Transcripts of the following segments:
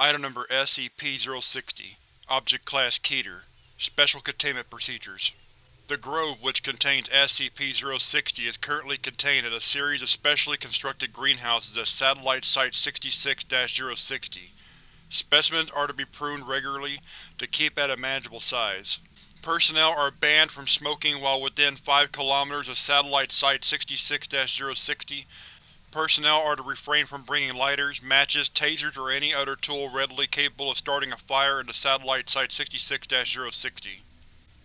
Item Number SCP-060 Object Class Keter Special Containment Procedures The Grove which contains SCP-060 is currently contained in a series of specially constructed greenhouses at Satellite Site-66-060. Specimens are to be pruned regularly to keep at a manageable size. Personnel are banned from smoking while within 5 km of Satellite Site-66-060 Personnel are to refrain from bringing lighters, matches, tasers, or any other tool readily capable of starting a fire into Satellite Site-66-060.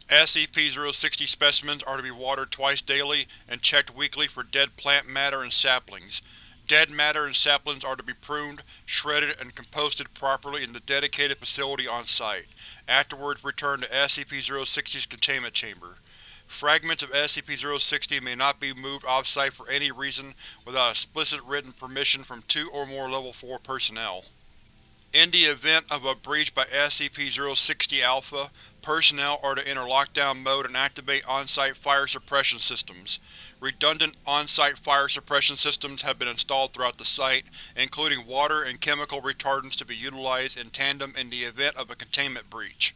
SCP-060 specimens are to be watered twice daily and checked weekly for dead plant matter and saplings. Dead matter and saplings are to be pruned, shredded, and composted properly in the dedicated facility on site, afterwards returned to SCP-060's containment chamber. Fragments of SCP-060 may not be moved off-site for any reason without explicit written permission from two or more Level 4 personnel. In the event of a breach by SCP-060-Alpha, personnel are to enter lockdown mode and activate on-site fire suppression systems. Redundant on-site fire suppression systems have been installed throughout the site, including water and chemical retardants to be utilized in tandem in the event of a containment breach.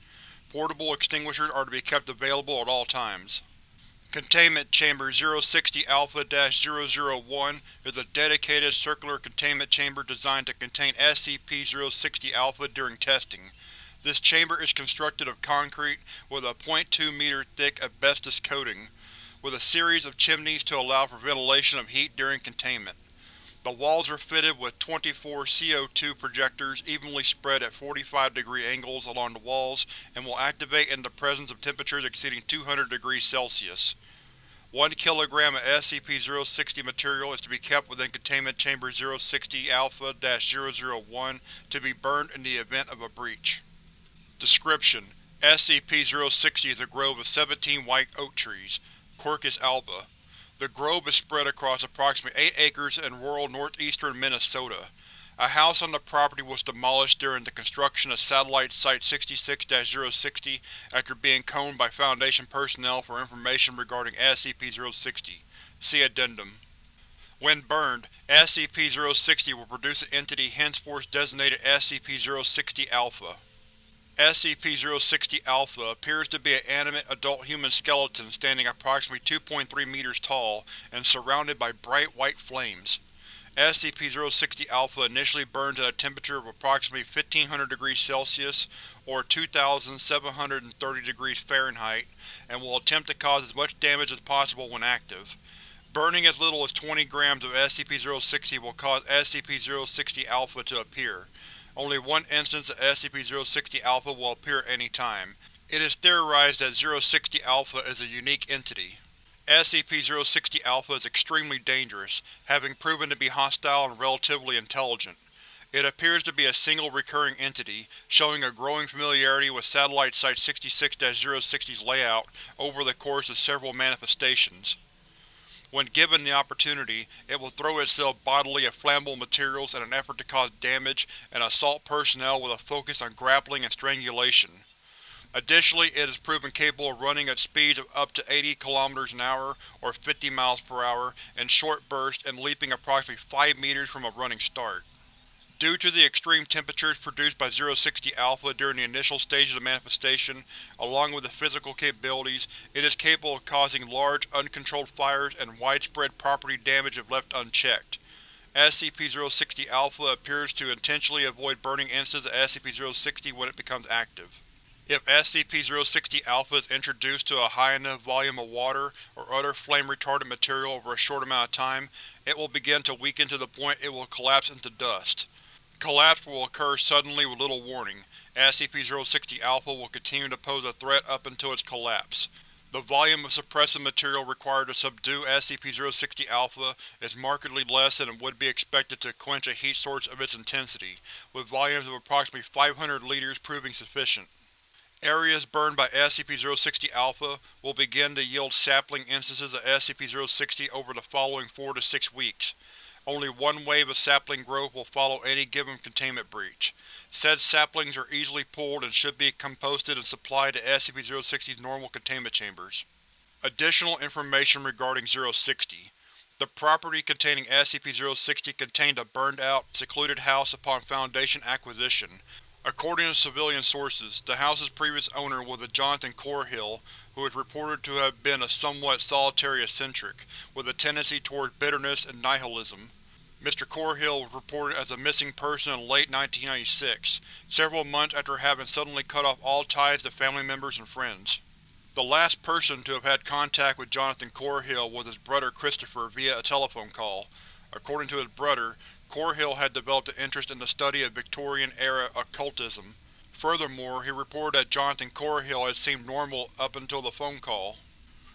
Portable extinguishers are to be kept available at all times. Containment Chamber 060-Alpha-001 is a dedicated circular containment chamber designed to contain SCP-060-Alpha during testing. This chamber is constructed of concrete with a 0.2 meter thick asbestos coating, with a series of chimneys to allow for ventilation of heat during containment. The walls are fitted with 24 CO2 projectors evenly spread at 45 degree angles along the walls and will activate in the presence of temperatures exceeding 200 degrees Celsius. 1 kg of SCP-060 material is to be kept within Containment Chamber 060-Alpha-001 to be burned in the event of a breach. Description: SCP-060 is a grove of 17 white oak trees, Quercus alba. The grove is spread across approximately 8 acres in rural northeastern Minnesota. A house on the property was demolished during the construction of Satellite Site-66-060 after being combed by Foundation personnel for information regarding SCP-060. See Addendum. When burned, SCP-060 will produce an entity henceforth designated SCP-060-Alpha. SCP-060-Alpha appears to be an animate adult human skeleton standing approximately 2.3 meters tall and surrounded by bright white flames. SCP-060-Alpha initially burns at a temperature of approximately 1500 degrees Celsius or 2730 degrees Fahrenheit and will attempt to cause as much damage as possible when active. Burning as little as 20 grams of SCP-060 will cause SCP-060-Alpha to appear. Only one instance of SCP-060-Alpha will appear at any time. It is theorized that 060-Alpha is a unique entity. SCP-060-Alpha is extremely dangerous, having proven to be hostile and relatively intelligent. It appears to be a single recurring entity, showing a growing familiarity with Satellite Site-66-060's layout over the course of several manifestations. When given the opportunity, it will throw itself bodily at flammable materials in an effort to cause damage and assault personnel with a focus on grappling and strangulation. Additionally, it is proven capable of running at speeds of up to 80 km an hour or 50 miles per hour in short bursts and leaping approximately 5 meters from a running start. Due to the extreme temperatures produced by 060-Alpha during the initial stages of manifestation, along with the physical capabilities, it is capable of causing large, uncontrolled fires and widespread property damage if left unchecked. SCP-060-Alpha appears to intentionally avoid burning instances of SCP-060 when it becomes active. If SCP-060-Alpha is introduced to a high enough volume of water or other flame-retardant material over a short amount of time, it will begin to weaken to the point it will collapse into dust. Collapse will occur suddenly with little warning. SCP-060-Alpha will continue to pose a threat up until its collapse. The volume of suppressive material required to subdue SCP-060-Alpha is markedly less than would be expected to quench a heat source of its intensity, with volumes of approximately 500 liters proving sufficient. Areas burned by SCP-060-Alpha will begin to yield sapling instances of SCP-060 over the following 4 to 6 weeks. Only one wave of sapling growth will follow any given containment breach. Said saplings are easily pulled and should be composted and supplied to SCP-060's normal containment chambers. Additional information regarding 060 The property containing SCP-060 contained a burned-out, secluded house upon Foundation acquisition. According to civilian sources, the house's previous owner was a Jonathan Corhill, who is reported to have been a somewhat solitary eccentric, with a tendency towards bitterness and nihilism. Mr. Corhill was reported as a missing person in late 1996, several months after having suddenly cut off all ties to family members and friends. The last person to have had contact with Jonathan Corhill was his brother Christopher via a telephone call. According to his brother, Corhill had developed an interest in the study of Victorian-era occultism. Furthermore, he reported that Jonathan Corhill had seemed normal up until the phone call,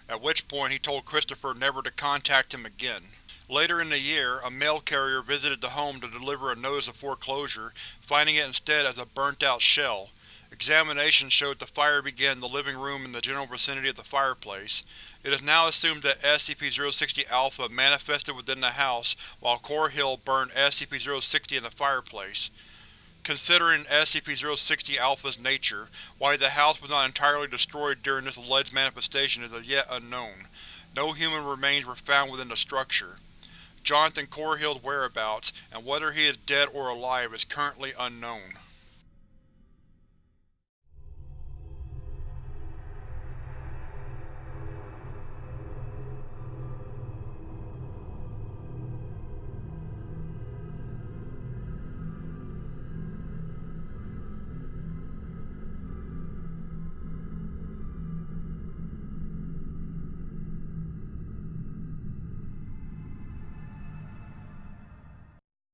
at which point he told Christopher never to contact him again. Later in the year, a mail carrier visited the home to deliver a notice of foreclosure, finding it instead as a burnt-out shell. Examination showed the fire began in the living room in the general vicinity of the fireplace. It is now assumed that SCP-060-Alpha manifested within the house while Corhill burned SCP-060 in the fireplace. Considering SCP-060-Alpha's nature, why the house was not entirely destroyed during this alleged manifestation is as yet unknown. No human remains were found within the structure. Jonathan Corhill's whereabouts, and whether he is dead or alive, is currently unknown.